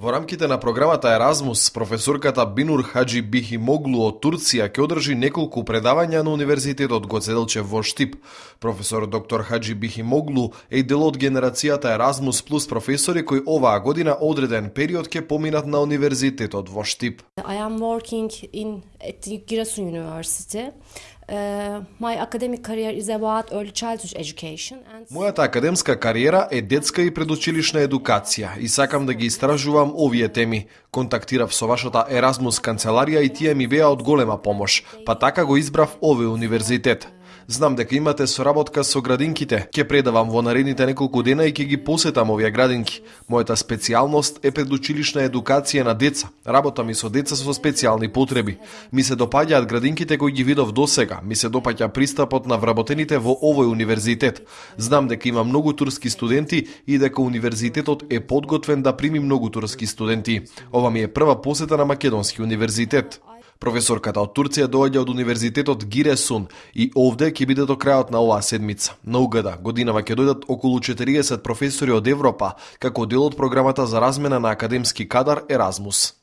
Во рамките на програмата Еразмус, професорката Бинур Хаджи Бихимоглу од Турција ќе одржи неколку предавања на Универзитетот Гоцеделче во Штип. Професор доктор Хаджи Бихимоглу е дел од генерацијата Еразмус плюс професори кои оваа година одреден период ќе поминат на Универзитетот во Штип. I am working in at Giresun University. My academic career is about early childhood education Мојата академска кариера е детска и предучилишна едукација и сакам да ги истражувам овие теми. Контактирав со вашата Еразмус канцеларија и тие ми беа од голема помош, па така го избрав овој универзитет. Знам дека имате соработка со градинките. Ќе предавам во наредните неколку дена и ќе ги посетам овие градинки. Мојата специјалност е предучилишна едукација на деца. Работам и со деца со специјални потреби. Ми се допаѓаат градинките кои ги видов досега. Ми се допаѓа пристапот на вработените во овој универзитет. Знам дека има многу турски студенти и дека универзитетот е подготвен да прими многу турски студенти. Ова ми е прва посета на македонски универзитет. Професорката од Турција доаѓа од Универзитетот Гиресун и овде ќе биде до крајот на оваа седмица. На угада, годинава ќе дојдат околу 40 професори од Европа, како дел од програмата за размена на академски кадар Еразмус.